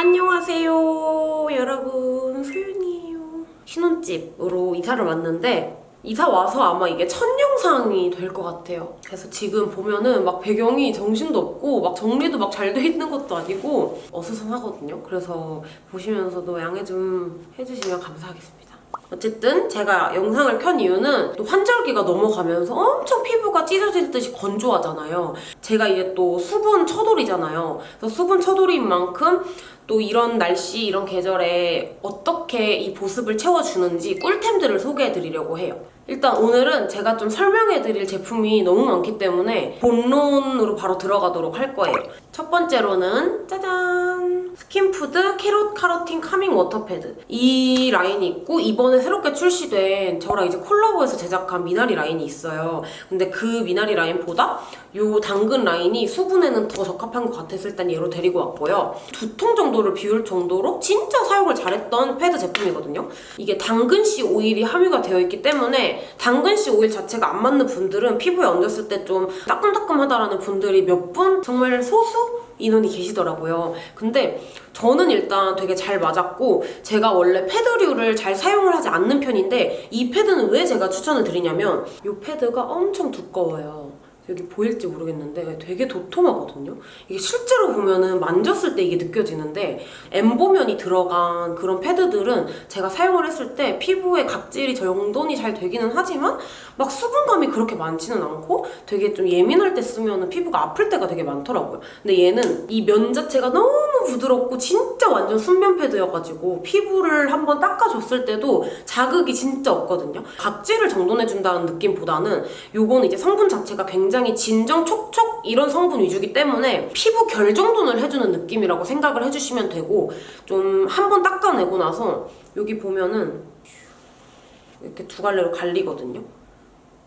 안녕하세요 여러분. 소윤이에요. 신혼집으로 이사를 왔는데 이사 와서 아마 이게 첫 영상이 될 것 같아요. 그래서 지금 보면은 막 배경이 정신도 없고 막 정리도 막 잘 돼 있는 것도 아니고 어수선하거든요. 그래서 보시면서도 양해 좀 해주시면 감사하겠습니다 어쨌든 제가 영상을 켠 이유는 또 환절기가 넘어가면서 엄청 피부가 찢어질 듯이 건조하잖아요. 제가 이제 또 수분 처돌이잖아요. 그래서 수분 처돌인 만큼 또 이런 날씨, 이런 계절에 어떻게 이 보습을 채워주는지 꿀템들을 소개해드리려고 해요. 일단 오늘은 제가 좀 설명해드릴 제품이 너무 많기 때문에 본론으로 바로 들어가도록 할 거예요. 첫 번째로는 짜잔! 스킨푸드 Carrot Carotene Calming Water Pad 이 라인이 있고 이번에 새롭게 출시된 저랑 이제 콜라보해서 제작한 미나리 라인이 있어요. 근데 그 미나리 라인보다 이 당근 라인이 수분에는 더 적합한 것 같아서 일단 얘로 데리고 왔고요. 두 통 정도를 비울 정도로 진짜 사용을 잘했던 패드 제품이거든요. 이게 당근씨 오일이 함유가 되어 있기 때문에 당근씨 오일 자체가 안 맞는 분들은 피부에 얹었을 때 좀 따끔따끔하다라는 분들이 몇 분 정말 소수 인원이 계시더라고요. 근데 저는 일단 되게 잘 맞았고 제가 원래 패드류를 잘 사용을 하지 않는 편인데 이 패드는 왜 제가 추천을 드리냐면 이 패드가 엄청 두꺼워요. 여기 보일지 모르겠는데 되게 도톰하거든요. 이게 실제로 보면은 만졌을 때 이게 느껴지는데 엠보면이 들어간 그런 패드들은 제가 사용을 했을 때 피부에 각질이 정돈이 잘 되기는 하지만 막 수분감이 그렇게 많지는 않고 되게 좀 예민할 때 쓰면 피부가 아플 때가 되게 많더라고요. 근데 얘는 이 면 자체가 너무 부드럽고 진짜 완전 순면 패드여가지고 피부를 한번 닦아줬을 때도 자극이 진짜 없거든요. 각질을 정돈해준다는 느낌보다는 요거는 이제 성분 자체가 굉장히 진정 촉촉 이런 성분 위주기 때문에 피부 결 정돈을 해주는 느낌이라고 생각을 해주시면 되고 좀 한 번 닦아내고 나서 여기 보면은 이렇게 두 갈래로 갈리거든요.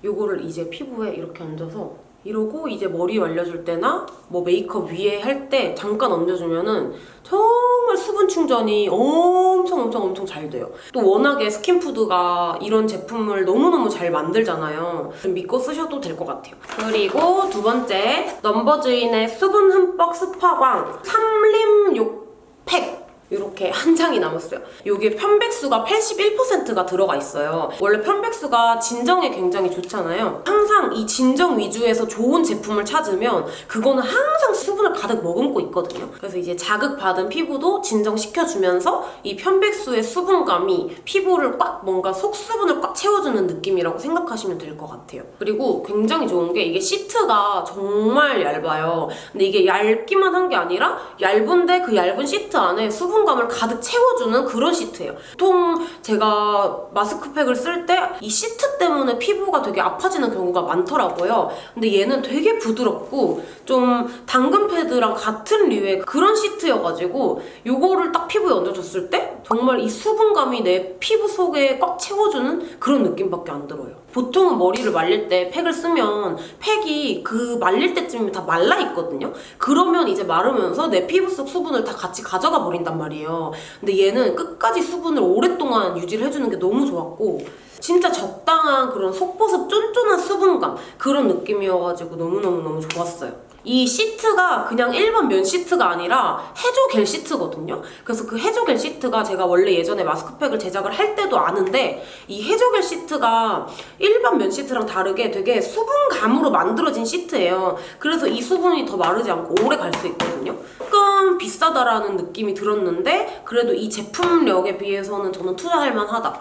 요거를 이제 피부에 이렇게 얹어서 이러고 이제 머리 말려줄 때나 뭐 메이크업 위에 할 때 잠깐 얹어주면은 정말 수분 충전이 엄청 엄청 엄청 잘 돼요. 또 워낙에 스킨푸드가 이런 제품을 너무너무 잘 만들잖아요. 좀 믿고 쓰셔도 될 것 같아요. 그리고 두 번째 넘버즈인의 수분 흠뻑 스파광 삼림욕 팩 이렇게 한 장이 남았어요. 이게 편백수가 81%가 들어가 있어요. 원래 편백수가 진정에 굉장히 좋잖아요. 항상 이 진정 위주에서 좋은 제품을 찾으면 그거는 항상 수분을 가득 머금고 있거든요. 그래서 이제 자극받은 피부도 진정시켜주면서 이 편백수의 수분감이 피부를 꽉 뭔가 속수분을 꽉 채워주는 느낌이라고 생각하시면 될 것 같아요. 그리고 굉장히 좋은 게 이게 시트가 정말 얇아요. 근데 이게 얇기만 한 게 아니라 얇은데 그 얇은 시트 안에 수분 수분감을 가득 채워주는 그런 시트예요. 보통 제가 마스크팩을 쓸 때 이 시트 때문에 피부가 되게 아파지는 경우가 많더라고요. 근데 얘는 되게 부드럽고 좀 당근 패드랑 같은 류의 그런 시트여가지고 이거를 딱 피부에 얹어줬을 때 정말 이 수분감이 내 피부 속에 꽉 채워주는 그런 느낌밖에 안 들어요. 보통은 머리를 말릴 때 팩을 쓰면 팩이 그 말릴 때쯤이면 다 말라 있거든요. 그러면 이제 마르면서 내 피부 속 수분을 다 같이 가져가 버린단 말이에요. 근데 얘는 끝까지 수분을 오랫동안 유지를 해주는 게 너무 좋았고 진짜 적당한 그런 속보습 쫀쫀한 수분감 그런 느낌이어가지고 너무너무너무 좋았어요. 이 시트가 그냥 일반 면 시트가 아니라 해조 겔 시트거든요. 그래서 그 해조 겔 시트가 제가 원래 예전에 마스크팩을 제작을 할 때도 아는데 이 해조 겔 시트가 일반 면 시트랑 다르게 되게 수분감으로 만들어진 시트예요. 그래서 이 수분이 더 마르지 않고 오래 갈 수 있거든요. 조금 비싸다라는 느낌이 들었는데 그래도 이 제품력에 비해서는 저는 투자할 만하다.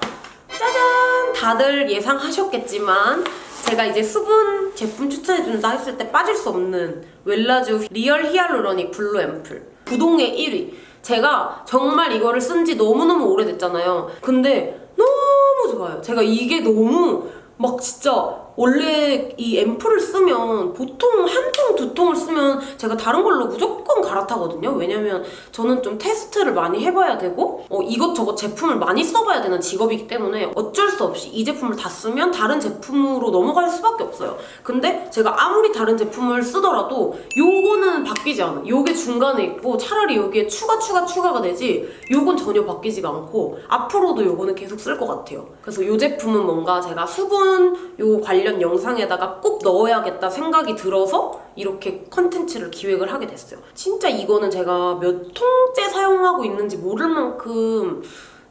짜잔! 다들 예상하셨겠지만 제가 이제 수분 제품 추천해준다 했을 때 빠질 수 없는 웰라쥬 리얼 히알루로닉 블루 앰플. 부동의 1위. 제가 정말 이거를 쓴 지 너무너무 오래됐잖아요. 근데 너무 좋아요. 제가 이게 너무 막 진짜 원래 이 앰플을 쓰면 보통 한 통, 두 통을 쓰면 제가 다른 걸로 무조건 갈아타거든요. 왜냐면 저는 좀 테스트를 많이 해봐야 되고 어, 이것저것 제품을 많이 써봐야 되는 직업이기 때문에 어쩔 수 없이 이 제품을 다 쓰면 다른 제품으로 넘어갈 수밖에 없어요. 근데 제가 아무리 다른 제품을 쓰더라도 요거는 바뀌지 않아. 요게 중간에 있고 차라리 여기에 추가 추가 추가가 되지 요건 전혀 바뀌지가 않고 앞으로도 요거는 계속 쓸 것 같아요. 그래서 요 제품은 뭔가 제가 수분 요 관리 관련 영상에다가 꼭 넣어야겠다 생각이 들어서 이렇게 컨텐츠를 기획을 하게 됐어요. 진짜 이거는 제가 몇 통째 사용하고 있는지 모를 만큼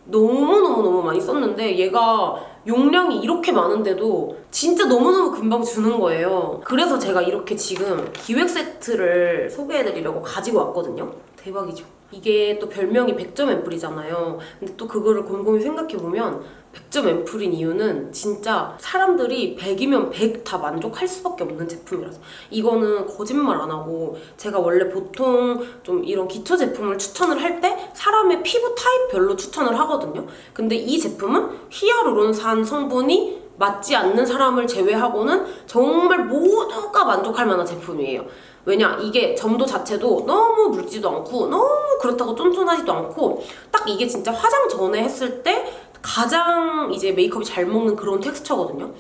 너무너무너무 많이 썼는데 얘가 용량이 이렇게 많은데도 진짜 너무너무 금방 주는 거예요. 그래서 제가 이렇게 지금 기획 세트를 소개해드리려고 가지고 왔거든요. 대박이죠. 이게 또 별명이 100점 앰플이잖아요. 근데 또 그거를 곰곰이 생각해보면 100점 앰플인 이유는 진짜 사람들이 100이면 100 다 만족할 수밖에 없는 제품이라서 이거는 거짓말 안 하고 제가 원래 보통 좀 이런 기초 제품을 추천을 할 때 사람의 피부 타입별로 추천을 하거든요. 근데 이 제품은 히아루론산 성분이 맞지 않는 사람을 제외하고는 정말 모두가 만족할 만한 제품이에요. 왜냐 이게 점도 자체도 너무 묽지도 않고 너무 그렇다고 쫀쫀하지도 않고 딱 이게 진짜 화장 전에 했을 때 가장 이제 메이크업이 잘 먹는 그런 텍스처거든요.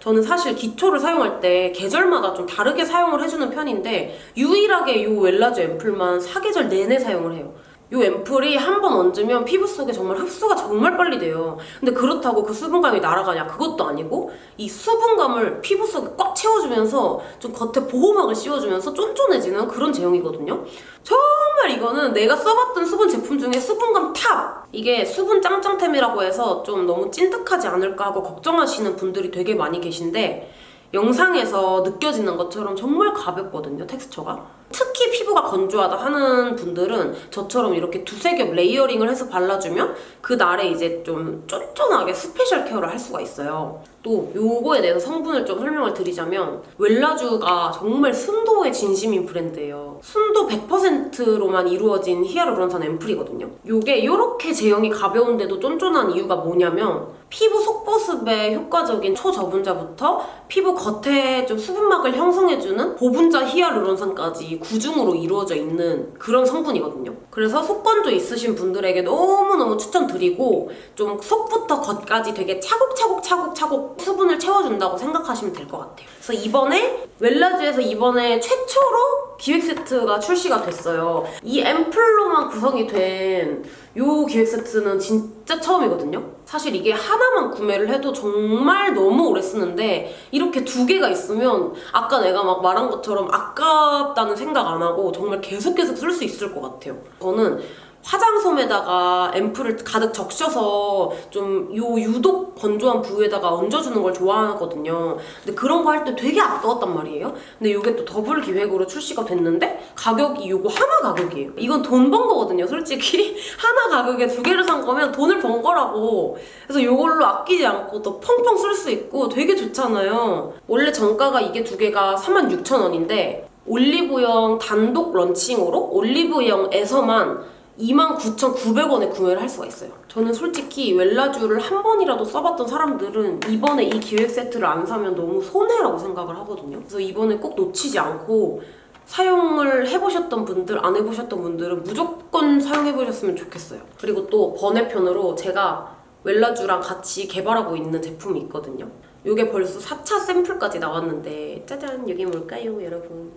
저는 사실 기초를 사용할 때 계절마다 좀 다르게 사용을 해주는 편인데 유일하게 이 웰라주 앰플만 사계절 내내 사용을 해요. 이 앰플이 한 번 얹으면 피부 속에 정말 흡수가 정말 빨리 돼요. 근데 그렇다고 그 수분감이 날아가냐? 그것도 아니고 이 수분감을 피부 속에 꽉 채워주면서 좀 겉에 보호막을 씌워주면서 쫀쫀해지는 그런 제형이거든요. 정말 이거는 내가 써봤던 수분 제품 중에 수분감 top! 이게 수분 짱짱템이라고 해서 좀 너무 찐득하지 않을까 하고 걱정하시는 분들이 되게 많이 계신데 영상에서 느껴지는 것처럼 정말 가볍거든요, 텍스처가. 특히 피부가 건조하다 하는 분들은 저처럼 이렇게 두세 겹 layering을 해서 발라주면 그 날에 이제 좀 쫀쫀하게 special care를 할 수가 있어요. 또 요거에 대해서 성분을 좀 설명을 드리자면 웰라쥬가 정말 순도에 진심인 브랜드예요. 순도 100%로만 이루어진 히아루론산 앰플이거든요. 요게 이렇게 제형이 가벼운데도 쫀쫀한 이유가 뭐냐면 피부 속보습에 효과적인 초저분자부터 피부 겉에 좀 수분막을 형성해주는 고분자 히아루론산까지 구중으로 이루어져 있는 그런 성분이거든요. 그래서 속건조 있으신 분들에게 너무너무 추천드리고 좀 속부터 겉까지 되게 차곡차곡 차곡차곡 수분을 채워준다고 생각하시면 될 것 같아요. 그래서 이번에 웰라주에서 이번에 최초로 기획 세트가 출시가 됐어요. 이 앰플로만 구성이 된 이 기획 세트는 진짜 처음이거든요. 사실 이게 하나만 구매를 해도 정말 너무 오래 쓰는데 이렇게 두 개가 있으면 아까 내가 막 말한 것처럼 아깝다는 생각 안 하고 정말 계속 계속 쓸 수 있을 것 같아요. 저는 화장솜에다가 앰플을 가득 적셔서 좀 요 유독 건조한 부위에다가 얹어주는 걸 좋아하거든요. 근데 그런 거 할 때 되게 아까웠단 말이에요. 근데 이게 또 더블 기획으로 출시가 됐는데 가격이 요거 하나 가격이에요. 이건 돈 번 거거든요, 솔직히. 하나 가격에 두 개를 산 거면 돈을 번 거라고. 그래서 요걸로 아끼지 않고 또 펑펑 쓸 수 있고 되게 좋잖아요. 원래 정가가 이게 두 개가 36,000원인데 올리브영 단독 런칭으로 올리브영에서만 29,900원에 구매를 할 수가 있어요. 저는 솔직히 웰라쥬를 한 번이라도 써봤던 사람들은 이번에 이 기획 세트를 안 사면 너무 손해라고 생각을 하거든요. 그래서 이번에 꼭 놓치지 않고 사용을 해보셨던 분들, 안 해보셨던 분들은 무조건 사용해보셨으면 좋겠어요. 그리고 또 번외편으로 제가 웰라주랑 같이 개발하고 있는 제품이 있거든요. 이게 벌써 4차 샘플까지 나왔는데 짜잔 이게 뭘까요 여러분?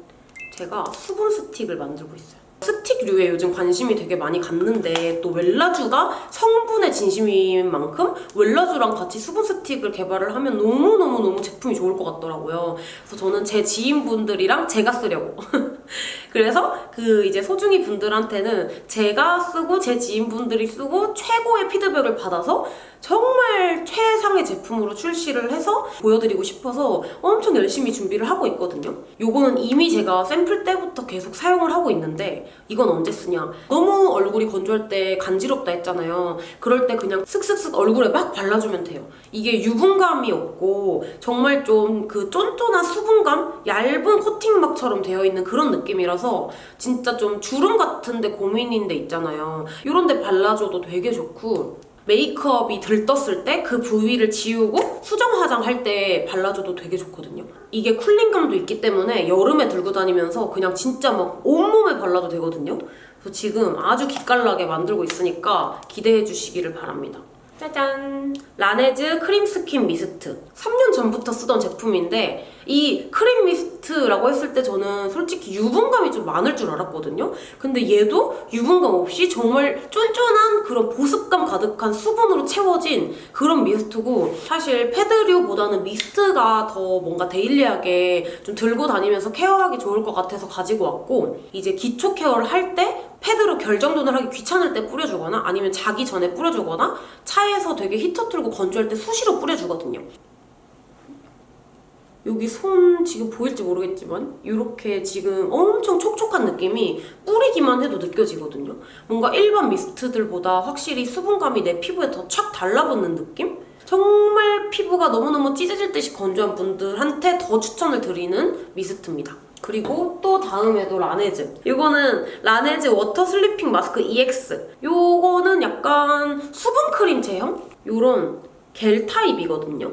제가 수분 스틱을 만들고 있어요. 스틱류에 요즘 관심이 되게 많이 갔는데 또 웰라주가 성분의 진심인 만큼 웰라주랑 같이 수분 스틱을 개발을 하면 너무너무너무 제품이 좋을 것 같더라고요. 그래서 저는 제 지인분들이랑 제가 쓰려고. 그래서 그 이제 소중이 분들한테는 제가 쓰고 제 지인분들이 쓰고 최고의 피드백을 받아서 정말 최상의 제품으로 출시를 해서 보여드리고 싶어서 엄청 열심히 준비를 하고 있거든요. 요거는 이미 제가 샘플 때부터 계속 사용을 하고 있는데 이건 언제 쓰냐? 너무 얼굴이 건조할 때 간지럽다 했잖아요. 그럴 때 그냥 슥슥슥 얼굴에 막 발라주면 돼요. 이게 유분감이 없고 정말 좀 그 쫀쫀한 수분감? 얇은 코팅막처럼 되어 있는 그런 느낌이라서 진짜 좀 주름 같은데 고민인 데 있잖아요. 이런 데 발라줘도 되게 좋고 메이크업이 들떴을 때 그 부위를 지우고 수정 화장할 때 발라줘도 되게 좋거든요. 이게 쿨링감도 있기 때문에 여름에 들고 다니면서 그냥 진짜 막 온몸에 발라도 되거든요. 그래서 지금 아주 기깔나게 만들고 있으니까 기대해 주시기를 바랍니다. 짜잔! 라네즈 크림 스킨 미스트. 3년 전부터 쓰던 제품인데 이 크림 미스트라고 했을 때 저는 솔직히 유분감이 좀 많을 줄 알았거든요. 근데 얘도 유분감 없이 정말 쫀쫀한 그런 보습감 가득한 수분으로 채워진 그런 미스트고 사실 패드류보다는 미스트가 더 뭔가 daily하게 좀 들고 다니면서 care하기 좋을 것 같아서 가지고 왔고 이제 기초 care를 할 때 패드로 결 정돈을 하기 귀찮을 때 뿌려주거나 아니면 자기 전에 뿌려주거나 차에서 되게 히터 틀고 건조할 때 수시로 뿌려주거든요. 여기 손 지금 보일지 모르겠지만 이렇게 지금 엄청 촉촉한 느낌이 뿌리기만 해도 느껴지거든요. 뭔가 일반 미스트들보다 확실히 수분감이 내 피부에 더 착 달라붙는 느낌? 정말 피부가 너무너무 찢어질 듯이 건조한 분들한테 더 추천을 드리는 미스트입니다. 그리고 또 다음에도 라네즈. 이거는 라네즈 워터 슬리핑 마스크 EX. 요거는 약간 수분 크림 제형? 요런 겔 타입이거든요.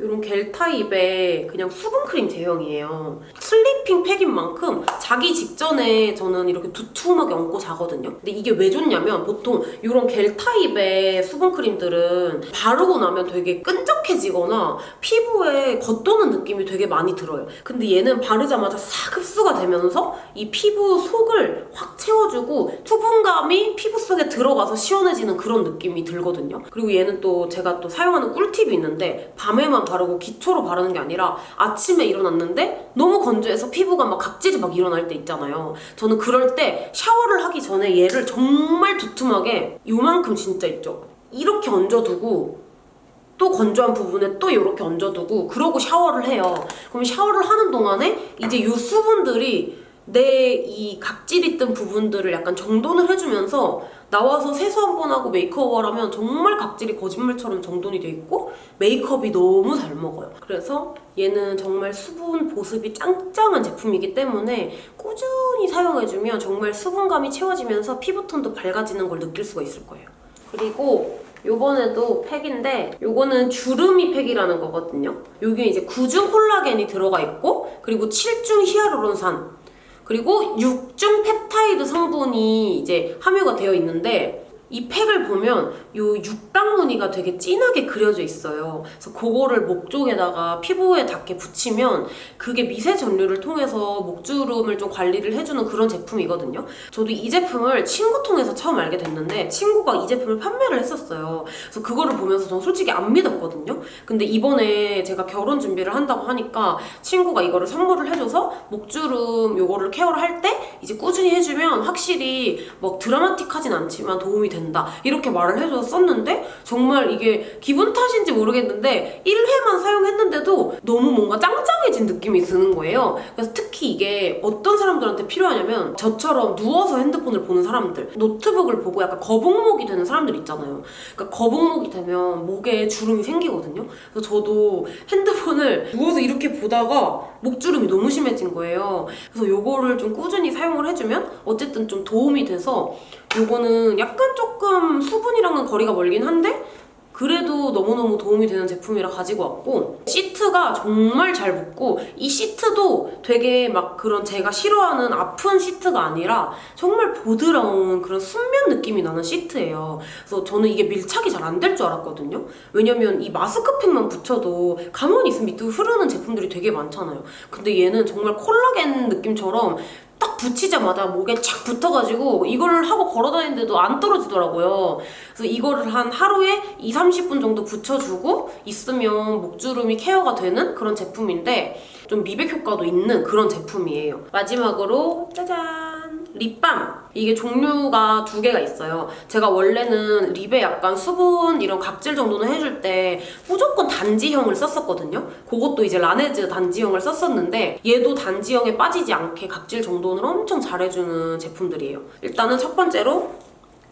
이런 겔 타입의 그냥 수분 크림 제형이에요. 슬리핑 팩인 만큼 자기 직전에 저는 이렇게 두툼하게 얹고 자거든요. 근데 이게 왜 좋냐면 보통 이런 겔 타입의 수분 크림들은 바르고 나면 되게 끈적해지거나 피부에 겉도는 느낌이 되게 많이 들어요. 근데 얘는 바르자마자 싹 흡수가 되면서 이 피부 속을 확 채워주고 수분감이 피부 속에 들어가서 시원해지는 그런 느낌이 들거든요. 그리고 얘는 또 제가 또 사용하는 꿀팁이 있는데 밤에만 바르고 기초로 바르는 게 아니라 아침에 일어났는데 너무 건조해서 피부가 막 각질이 막 일어날 때 있잖아요. 저는 그럴 때 샤워를 하기 전에 얘를 정말 두툼하게 요만큼 진짜 있죠. 이렇게 얹어두고 또 건조한 부분에 또 이렇게 얹어두고 그러고 샤워를 해요. 그럼 샤워를 하는 동안에 이제 이 수분들이 내 이 각질이 뜬 부분들을 약간 정돈을 해주면서 나와서 세수 한 번 하고 메이크업을 하면 정말 각질이 거짓말처럼 정돈이 돼 있고 메이크업이 너무 잘 먹어요. 그래서 얘는 정말 수분 보습이 짱짱한 제품이기 때문에 꾸준히 사용해주면 정말 수분감이 채워지면서 피부톤도 밝아지는 걸 느낄 수가 있을 거예요. 그리고 요번에도 팩인데 요거는 주름이 팩이라는 거거든요. 여기에 이제 9중 콜라겐이 들어가 있고 그리고 7중 히아루론산 그리고 6중 펩타이드 성분이 이제 함유가 되어 있는데 이 팩을 보면 요 육각 무늬가 되게 진하게 그려져 있어요. 그래서 그거를 목 쪽에다가 피부에 닿게 붙이면 그게 미세 전류를 통해서 목주름을 좀 관리를 해주는 그런 제품이거든요. 저도 이 제품을 친구 통해서 처음 알게 됐는데 친구가 이 제품을 판매를 했었어요. 그래서 그거를 보면서 전 솔직히 안 믿었거든요. 근데 이번에 제가 결혼 준비를 한다고 하니까 친구가 이거를 선물을 해줘서 목주름 요거를 케어를 할 때 이제 꾸준히 해주면 확실히 뭐 드라마틱하진 않지만 도움이 된다. 이렇게 말을 해줘서 썼는데 정말 이게 기분 탓인지 모르겠는데 1회만 사용했는데도 너무 뭔가 짱짱해진 느낌이 드는 거예요. 그래서 특히 이게 어떤 사람들한테 필요하냐면 저처럼 누워서 핸드폰을 보는 사람들 노트북을 보고 약간 거북목이 되는 사람들 있잖아요. 그러니까 거북목이 되면 목에 주름이 생기거든요. 그래서 저도 핸드폰을 누워서 이렇게 보다가 목주름이 너무 심해진 거예요. 그래서 요거를 좀 꾸준히 사용을 해주면 어쨌든 좀 도움이 돼서 요거는 약간 조금 수분이랑은 거리가 멀긴 한데 그래도 너무너무 도움이 되는 제품이라 가지고 왔고 시트가 정말 잘 붙고 이 시트도 되게 막 그런 제가 싫어하는 아픈 시트가 아니라 정말 보드라운 그런 순면 느낌이 나는 시트예요. 그래서 저는 이게 밀착이 잘 안 될 줄 알았거든요. 왜냐면 이 마스크팩만 붙여도 가만히 있으면 밑으로 흐르는 제품들이 되게 많잖아요. 근데 얘는 정말 콜라겐 느낌처럼 딱 붙이자마자 목에 착 붙어가지고 이걸 하고 걸어다니는데도 안 떨어지더라고요. 그래서 이거를 한 하루에 2, 30분 정도 붙여주고 있으면 목주름이 케어가 되는 그런 제품인데 좀 미백 효과도 있는 그런 제품이에요. 마지막으로 짜잔! 립밤! 이게 종류가 두 개가 있어요. 제가 원래는 립에 약간 수분 이런 각질 정도는 해줄 때 무조건 단지형을 썼었거든요. 그것도 이제 라네즈 단지형을 썼었는데 얘도 단지형에 빠지지 않게 각질 정돈을 엄청 잘해주는 제품들이에요. 일단은 첫 번째로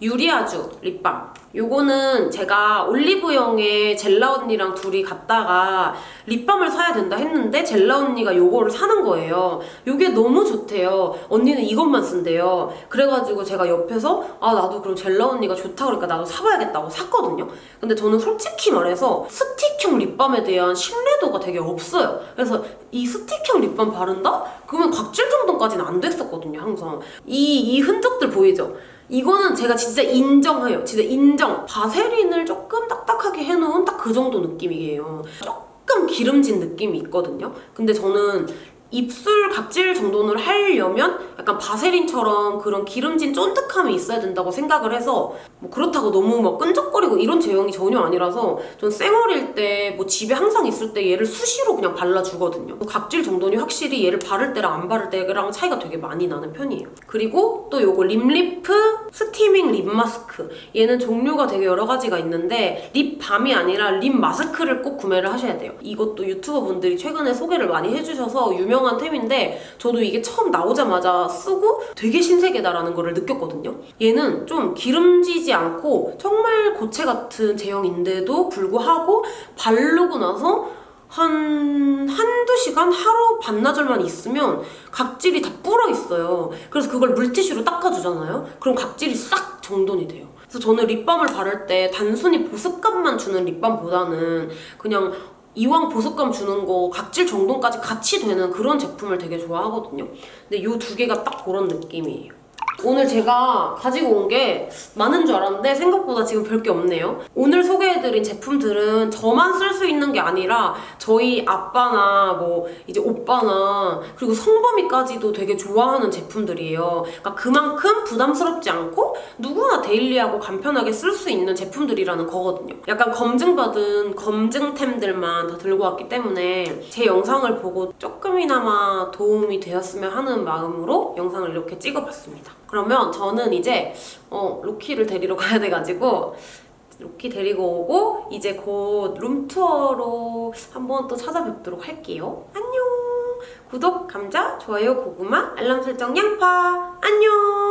유리아주 립밤. 요거는 제가 올리브영에 젤라 언니랑 둘이 갔다가 립밤을 사야 된다 했는데 젤라 언니가 요거를 사는 거예요. 요게 너무 좋대요. 언니는 이것만 쓴대요. 그래가지고 제가 옆에서 아 나도 그럼 젤라 언니가 좋다 그러니까 나도 사봐야겠다고 샀거든요. 근데 저는 솔직히 말해서 스틱형 립밤에 대한 신뢰도가 되게 없어요. 그래서 이 스틱형 립밤 바른다? 그러면 각질 정도까지는 안 됐었거든요 항상. 이, 이 흔적들 보이죠? 이거는 제가 진짜 인정해요. 진짜 인정. 바세린을 조금 딱딱하게 해놓은 딱 그 정도 느낌이에요. 조금 기름진 느낌이 있거든요. 근데 저는 입술 각질 정돈을 하려면 약간 바세린처럼 그런 기름진 쫀득함이 있어야 된다고 생각을 해서 뭐 그렇다고 너무 막 끈적거리고 이런 제형이 전혀 아니라서 전 쌩얼일 때 뭐 집에 항상 있을 때 얘를 수시로 그냥 발라주거든요. 각질 정돈이 확실히 얘를 바를 때랑 안 바를 때랑 차이가 되게 많이 나는 편이에요. 그리고 또 요거 립리프 스티밍 립 마스크 얘는 종류가 되게 여러 가지가 있는데 립밤이 아니라 립 마스크를 꼭 구매를 하셔야 돼요. 이것도 유튜버 분들이 최근에 소개를 많이 해주셔서 유명한 템인데 저도 이게 처음 나오자마자 쓰고 되게 신세계다라는 거를 느꼈거든요. 얘는 좀 기름지지 않고 정말 고체 같은 제형인데도 불구하고 바르고 나서 한 한두 시간 하루 반나절만 있으면 각질이 다 불어 있어요. 그래서 그걸 물티슈로 닦아주잖아요. 그럼 각질이 싹 정돈이 돼요. 그래서 저는 립밤을 바를 때 단순히 보습감만 주는 립밤보다는 그냥 이왕 보습감 주는 거 각질 정돈까지 같이 되는 그런 제품을 되게 좋아하거든요. 근데 이 두 개가 딱 그런 느낌이에요. 오늘 제가 가지고 온 게 많은 줄 알았는데 생각보다 지금 별게 없네요. 오늘 소개해드린 제품들은 저만 쓸 수 있는 게 아니라 저희 아빠나 뭐 이제 오빠나 그리고 성범이까지도 되게 좋아하는 제품들이에요. 그러니까 그만큼 부담스럽지 않고 누구나 데일리하고 간편하게 쓸 수 있는 제품들이라는 거거든요. 약간 검증받은 검증템들만 다 들고 왔기 때문에 제 영상을 보고 조금이나마 도움이 되었으면 하는 마음으로 영상을 이렇게 찍어봤습니다. 그러면 저는 이제 어, 로키를 데리러 가야 돼가지고 로키 데리고 오고 이제 곧 룸투어로 한번 또 찾아뵙도록 할게요. 안녕! 구독, 감자, 좋아요, 고구마, 알람 설정, 양파! 안녕!